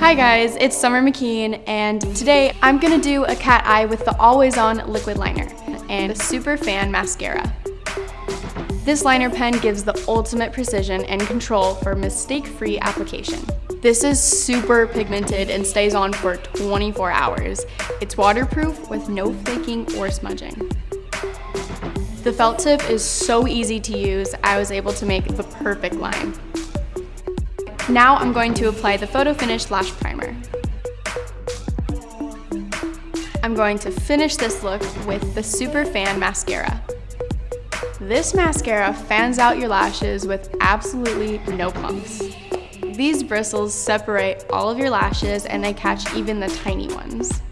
Hi guys, it's Summer McKeen and today I'm gonna do a cat eye with the Always On liquid liner and Super Fan mascara. This liner pen gives the ultimate precision and control for mistake-free application. This is super pigmented and stays on for 24 hours. It's waterproof with no flaking or smudging. The felt tip is so easy to use, I was able to make the perfect line. Now I'm going to apply the Photo Finish Lash Primer. I'm going to finish this look with the Super Fan Mascara. This mascara fans out your lashes with absolutely no clumps. These bristles separate all of your lashes and they catch even the tiny ones.